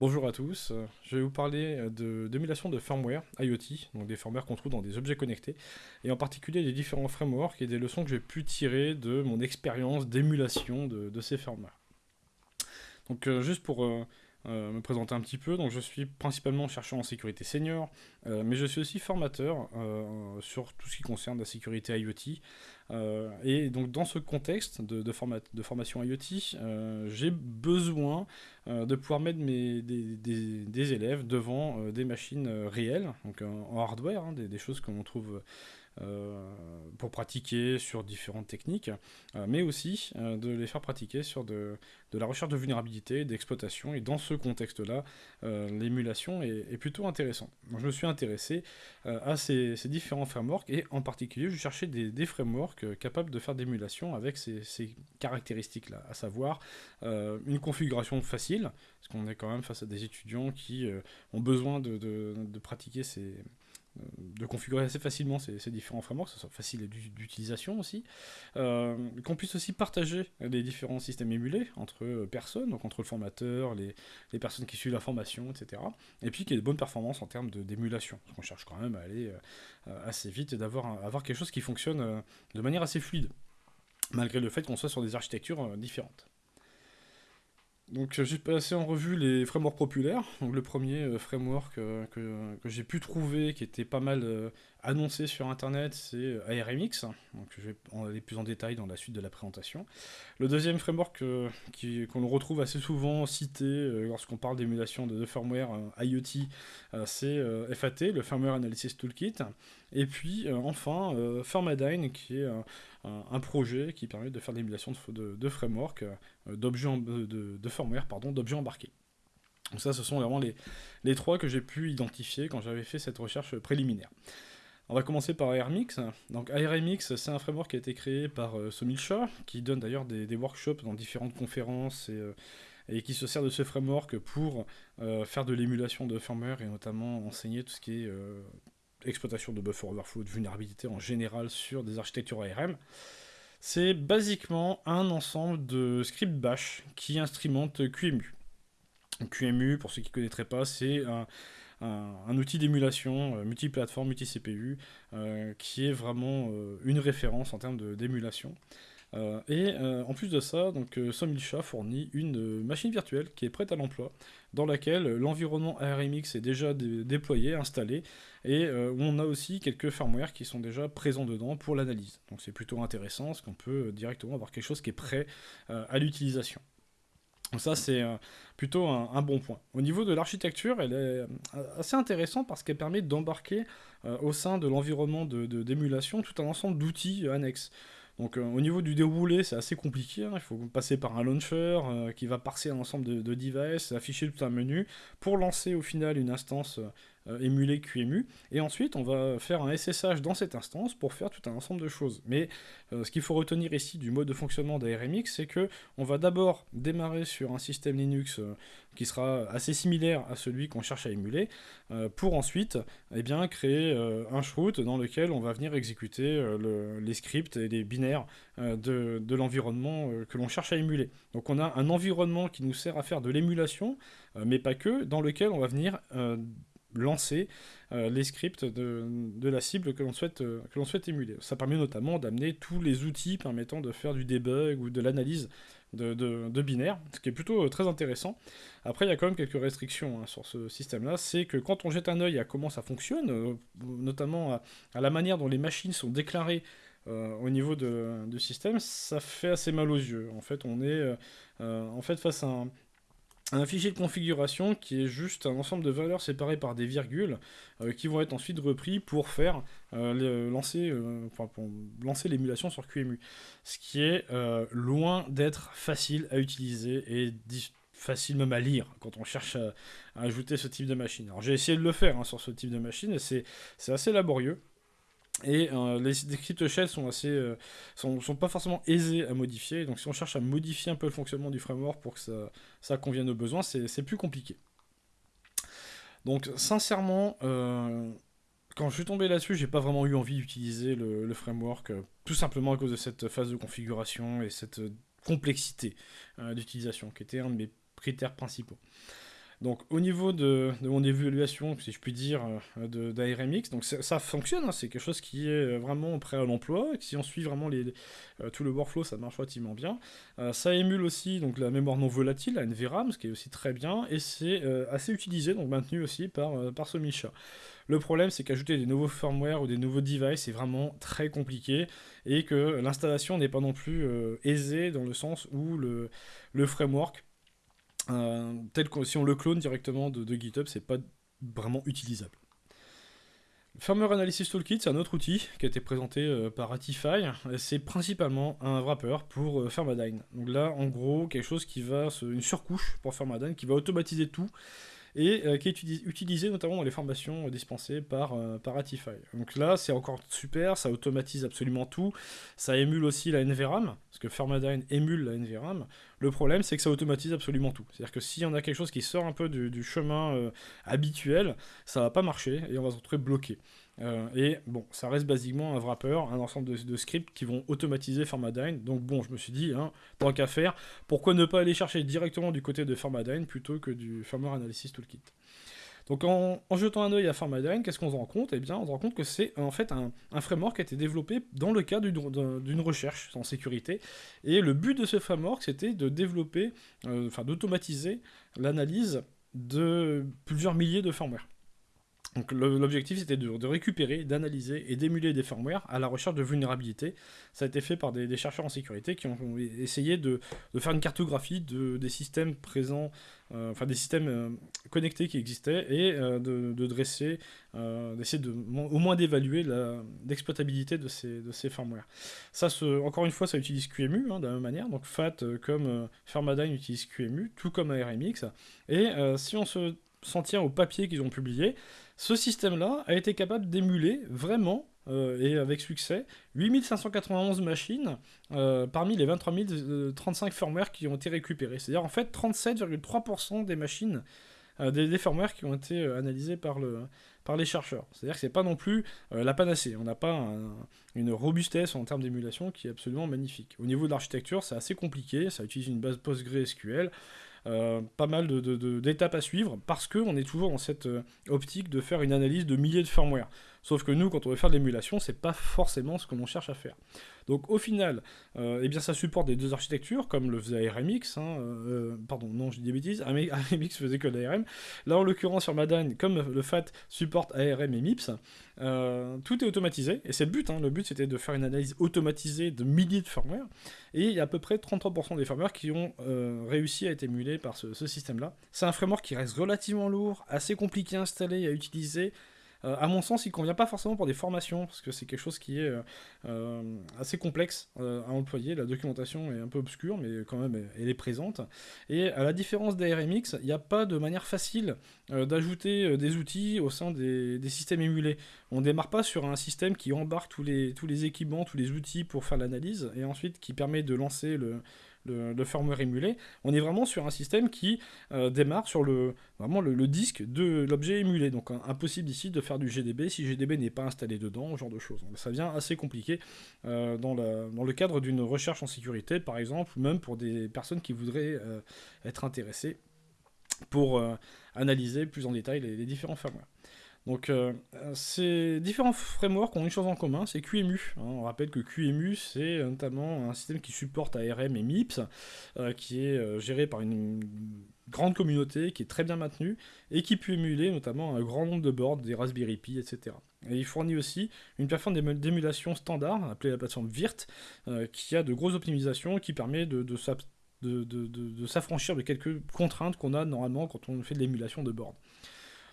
Bonjour à tous, euh, je vais vous parler euh, d'émulation de, firmware IoT, donc des firmware qu'on trouve dans des objets connectés, et en particulier des différents frameworks et des leçons que j'ai pu tirer de mon expérience d'émulation de, ces firmware. Donc euh, juste pour me présenter un petit peu. Donc je suis principalement chercheur en sécurité senior, euh, mais je suis aussi formateur euh, sur tout ce qui concerne la sécurité IoT. et donc dans ce contexte de, formation IoT, j'ai besoin de pouvoir mettre mes, des, élèves devant des machines réelles, donc en hardware, hein, des, choses que l'on trouve euh, pour pratiquer sur différentes techniques, euh, mais aussi euh, de les faire pratiquer sur de, la recherche de vulnérabilité, d'exploitation, et dans ce contexte-là, l'émulation est, plutôt intéressante. je me suis intéressé à ces, différents frameworks, et en particulier, je cherchais des, frameworks capables de faire d'émulation avec ces, caractéristiques-là, à savoir une configuration facile, parce qu'on est quand même face à des étudiants qui ont besoin de pratiquer ces de configurer assez facilement ces, différents frameworks, que ce soit facile d'utilisation aussi, euh, qu'on puisse aussi partager les différents systèmes émulés entre euh, personnes, donc entre le formateur, les, personnes qui suivent la formation, etc. Et puis qu'il y ait de bonnes performances en termes d'émulation, parce qu'on cherche quand même à aller euh, assez vite et d'avoir avoir quelque chose qui fonctionne de manière assez fluide, malgré le fait qu'on soit sur des architectures différentes. Donc j'ai passé en revue les frameworks populaires. Donc, le premier euh, framework euh, que, j'ai pu trouver, qui était pas mal euh, annoncé sur internet, c'est ARMX. Donc je vais en aller plus en détail dans la suite de la présentation. Le deuxième framework qu'on retrouve assez souvent cité lorsqu'on parle d'émulation de, firmware IoT, c'est FAT, le Firmware Analysis Toolkit. Et puis enfin Firmadine, qui est un, projet qui permet de faire l'émulation de, de, d'objets de, de firmware, pardon, d'objets embarqués. Donc ça, ce sont vraiment les, les trois que j'ai pu identifier quand j'avais fait cette recherche préliminaire. On va commencer par ARMX. Donc ARMX, c'est un framework qui a été créé par euh, Somil Shah, qui donne d'ailleurs des, workshops dans différentes conférences et, euh, et, qui se sert de ce framework pour euh, faire de l'émulation de firmware et notamment enseigner tout ce qui est exploitation de buffer overflow, de vulnérabilité en général sur des architectures ARM. C'est basiquement un ensemble de scripts bash qui instrumentent QEMU. QEMU, pour ceux qui ne connaîtraient pas, c'est un, outil d'émulation euh, multiplateforme, multi-CPU, euh, qui est vraiment euh, une référence en termes d'émulation. Et en plus de ça, donc Somilcha fournit une machine virtuelle qui est prête à l'emploi, dans laquelle l'environnement ARMX est déjà déployé, installé, et où on a aussi quelques firmware qui sont déjà présents dedans pour l'analyse. Donc c'est plutôt intéressant, parce qu'on peut directement avoir quelque chose qui est prêt à l'utilisation. Ça, c'est plutôt un, bon point. Au niveau de l'architecture, elle est assez intéressante parce qu'elle permet d'embarquer au sein de l'environnement d'émulation tout un ensemble d'outils annexes. Donc euh, au niveau du déroulé, c'est assez compliqué. Hein. Il faut passer par un launcher euh, qui va parser un ensemble de, de, devices, afficher tout un menu pour lancer au final une instance euh, émulée QEMU. Et ensuite, on va faire un SSH dans cette instance pour faire tout un ensemble de choses. Mais ce qu'il faut retenir ici du mode de fonctionnement d'ARMX, c'est que on va d'abord démarrer sur un système Linux qui sera assez similaire à celui qu'on cherche à émuler, pour ensuite eh bien, créer un shroot dans lequel on va venir exécuter les scripts et les binaires euh, de, l'environnement euh, que l'on cherche à émuler. Donc on a un environnement qui nous sert à faire de l'émulation, euh, mais pas que, dans lequel on va venir lancer les scripts de, la cible que l'on souhaite, que souhaite émuler. Ça permet notamment d'amener tous les outils permettant de faire du debug ou de l'analyse de, de, ce qui est plutôt très intéressant. Après, il y a quand même quelques restrictions hein, sur ce système-là. C'est que quand on jette un œil à comment ça fonctionne, notamment à, la manière dont les machines sont déclarées euh, au niveau du système, ça fait assez mal aux yeux. En fait, on est euh, euh, en fait face à un, fichier de configuration qui est juste un ensemble de valeurs séparées par des virgules qui vont être ensuite repris pour faire lancer, lancer l'émulation sur QEMU. Ce qui est loin d'être facile à utiliser et facile même à lire quand on cherche à, ajouter ce type de machine. Alors j'ai essayé de le faire hein, sur ce type de machine et c'est assez laborieux. Et euh, les scripts shell sont assez, euh, sont, pas forcément aisés à modifier. Donc si on cherche à modifier un peu le fonctionnement du framework pour que ça, ça convienne aux besoins, c'est plus compliqué. Donc sincèrement, euh, quand je suis tombé là-dessus, j'ai pas vraiment eu envie d'utiliser le, framework, tout simplement à cause de cette phase de configuration et cette complexité d'utilisation, qui était un de mes critères principaux. Donc au niveau de, mon évaluation, si je puis dire, euh, d'ARMX, donc ça fonctionne, hein, c'est quelque chose qui est vraiment prêt à l'emploi. Si on suit vraiment euh, tout le workflow, ça marche relativement bien. Euh, ça émule aussi donc la mémoire non volatile, la NVRAM, ce qui est aussi très bien, et c'est assez utilisé, donc maintenu aussi par, par ce Misha. Le problème, c'est qu'ajouter des nouveaux firmware ou des nouveaux devices, c'est vraiment très compliqué et que l'installation n'est pas non plus aisée dans le sens où le, framework euh, tel que si on le clone directement de, GitHub, c'est pas vraiment utilisable. Firmware Analysis Toolkit, c'est un autre outil qui a été présenté euh, par Ratify. C'est principalement un wrapper pour euh, Firmadyne. Donc là, en gros, quelque chose qui va, une surcouche pour Firmadyne qui va automatiser tout et euh, qui est utilisé notamment dans les formations dispensées par, euh, par Ratify. Donc là, c'est encore super, ça automatise absolument tout, ça émule aussi la NVRAM, parce que Firmadyne émule la NVRAM. Le problème, c'est que ça automatise absolument tout. C'est-à-dire que si on a quelque chose qui sort un peu du, chemin euh, habituel, ça va pas marcher et on va se retrouver bloqué. Euh, et bon, ça reste basiquement un wrapper, un ensemble de, scripts qui vont automatiser Formadine. Donc bon, je me suis dit, hein, tant qu'à faire, pourquoi ne pas aller chercher directement du côté de Formadine plutôt que du Firmware Analysis Toolkit donc en, jetant un œil à Formadine, qu'est-ce qu'on se rend compte? Eh bien, on se rend compte que c'est en fait un, framework qui a été développé dans le cadre d'une recherche en sécurité. Et le but de ce framework, c'était de développer, euh, enfin d'automatiser l'analyse de plusieurs milliers de firmware. Donc l'objectif c'était de, récupérer, d'analyser et d'émuler des firmware à la recherche de vulnérabilités. Ça a été fait par des, chercheurs en sécurité qui ont essayé de, faire une cartographie de, des systèmes présents, euh, enfin des systèmes euh, connectés qui existaient et euh, de, dresser, d'essayer de, au moins d'évaluer l'exploitabilité de ces, de ces firmware. Ça, encore une fois, ça utilise QEMU hein, de la même manière. Donc FAT comme Firmadyne utilise QEMU, tout comme ARMX. Et si on se s'en tient au papier qu'ils ont publié, ce système-là a été capable d'émuler vraiment, euh, et avec succès, 8591 machines euh, parmi les 23 035 firmware qui ont été récupérés. C'est-à-dire en fait 37,3% des machines, euh, des, firmware qui ont été analysés par, le, par les chercheurs. C'est-à-dire que c'est pas non plus la panacée. On n'a pas une robustesse en termes d'émulation qui est absolument magnifique. Au niveau de l'architecture, c'est assez compliqué. Ça utilise une base PostgreSQL. Euh, pas mal d'étapes à suivre parce qu'on est toujours dans cette euh, optique de faire une analyse de milliers de firmware. Sauf que nous, quand on veut faire de l'émulation, c'est pas forcément ce que l'on cherche à faire. Donc au final, euh, eh bien, ça supporte des deux architectures, comme le faisait ARMX. Hein, euh, pardon, non, je dis des bêtises. ARMX faisait que l'ARM. Là, en l'occurrence, sur Madane, comme le FAT supporte ARM et MIPS, euh, tout est automatisé. Et c'est le but. Hein. le but, c'était de faire une analyse automatisée de milliers de firmware. Et il y a à peu près 33% des firmware qui ont réussi à être émulés par ce, ce système-là. C'est un framework qui reste relativement lourd, assez compliqué à installer à utiliser. Euh, à mon sens, il convient pas forcément pour des formations, parce que c'est quelque chose qui est euh, euh, assez complexe à employer. La documentation est un peu obscure, mais quand même, elle est présente. Et à la différence d'ARMX, il n'y a pas de manière facile d'ajouter des outils au sein des, systèmes émulés. On ne démarre pas sur un système qui embarque tous les équipements, tous les outils pour faire l'analyse, et ensuite qui permet de lancer le, le, firmware émulé, on est vraiment sur un système qui euh, démarre sur le, disque de l'objet émulé. Donc impossible ici de faire du GDB si GDB n'est pas installé dedans, ce genre de choses. ça devient assez compliqué euh, dans, le cadre d'une recherche en sécurité, par exemple, ou même pour des personnes qui voudraient euh, être intéressées pour analyser plus en détail les, les différents firmware. Donc euh, ces différents frameworks ont une chose en commun, c'est QEMU. Hein. On rappelle que QEMU, c'est notamment un système qui supporte ARM et MIPS, euh, qui est euh, géré par une grande communauté, qui est très bien maintenue, et qui peut émuler notamment un grand nombre de boards, des Raspberry Pi, etc. Et il fournit aussi une plateforme d'émulation standard, appelée la plateforme VIRT, qui a de grosses optimisations, qui permet de, de, de s'affranchir de quelques contraintes qu'on a normalement quand on fait de l'émulation de board.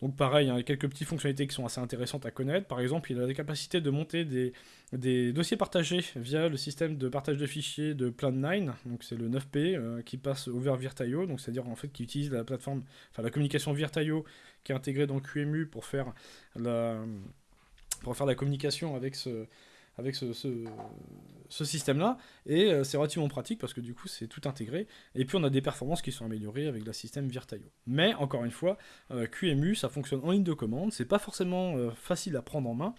Donc pareil, il y a quelques petites fonctionnalités qui sont assez intéressantes à connaître. Par exemple, il a la capacité de monter des, dossiers partagés via le système de partage de fichiers de Plan9, donc c'est le 9P euh, qui passe over Virtaio, donc c'est-à-dire en fait qui utilise la plateforme, enfin la communication Virtaio qui est intégrée dans QEMU pour faire la communication avec ce, avec ce, système-là. Et euh, c'est relativement pratique parce que du coup, c'est tout intégré. Et puis, on a des performances qui sont améliorées avec le système Virtaio. Mais, encore une fois, euh, QEMU, ça fonctionne en ligne de commande. C'est pas forcément euh, facile à prendre en main.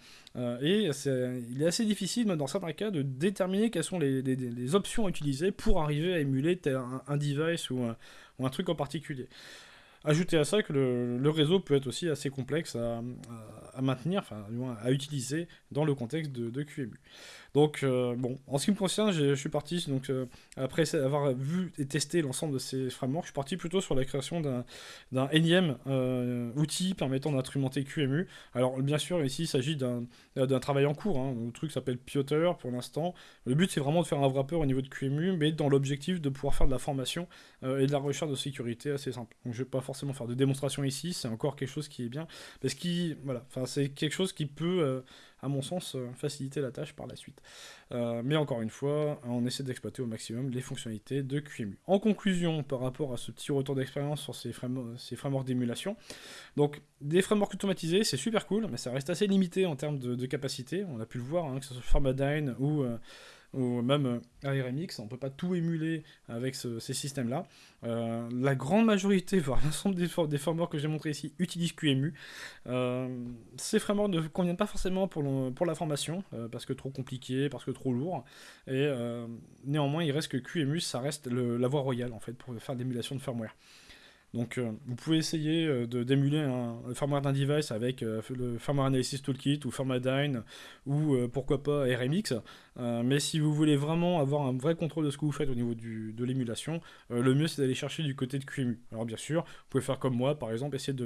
et il est assez difficile, même dans certains cas, de déterminer quelles sont les, options à utiliser pour arriver à émuler un, device ou un truc en particulier. Ajouter à ça que le, réseau peut être aussi assez complexe à, maintenir, enfin à utiliser dans le contexte de, de QEMU. Donc, euh, bon, en ce qui me concerne, je suis parti, donc, euh, après avoir vu et testé l'ensemble de ces frameworks, je suis parti plutôt sur la création d'un énième euh, outil permettant d'instrumenter QEMU. Alors, bien sûr, ici, il s'agit d'un travail en cours. Hein. Le truc s'appelle Piotr pour l'instant. Le but, c'est vraiment de faire un wrapper au niveau de QEMU, mais dans l'objectif de pouvoir faire de la formation et de la recherche de sécurité assez simple. Donc, je ne vais pas forcément faire de démonstration ici, c'est encore quelque chose qui est bien, parce que voilà, c'est quelque chose qui peut à mon sens, euh, faciliter la tâche par la suite. Euh, mais encore une fois, on essaie d'exploiter au maximum les fonctionnalités de QEMU. En conclusion, par rapport à ce petit retour d'expérience sur ces, frameworks d'émulation, donc des frameworks automatisés, c'est super cool, mais ça reste assez limité en termes de, capacité. On a pu le voir, hein, que ce soit Formadyne ou... Euh, ou même ARMX, on ne peut pas tout émuler avec ces systèmes-là. Euh, la grande majorité, voire l'ensemble des, des, que j'ai montré ici, utilisent QEMU. Euh, ces frameworks ne conviennent pas forcément pour, pour la formation, euh, parce que trop compliqué, parce que trop lourd. Et néanmoins, il reste que QEMU, ça reste la voie royale en fait pour faire l'émulation de firmware. Donc euh, vous pouvez essayer euh, de d'émuler un, firmware d'un device avec euh, le Firmware Analysis Toolkit ou Firmware ou pourquoi pas RMX. mais si vous voulez vraiment avoir un vrai contrôle de ce que vous faites au niveau de l'émulation, le mieux c'est d'aller chercher du côté de QEMU. Alors bien sûr, vous pouvez faire comme moi, par exemple, essayer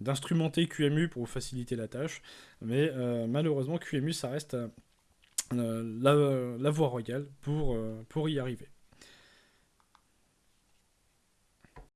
d'instrumenter QEMU pour vous faciliter la tâche. Mais malheureusement, QEMU, ça reste la, la, voie royale pour y arriver.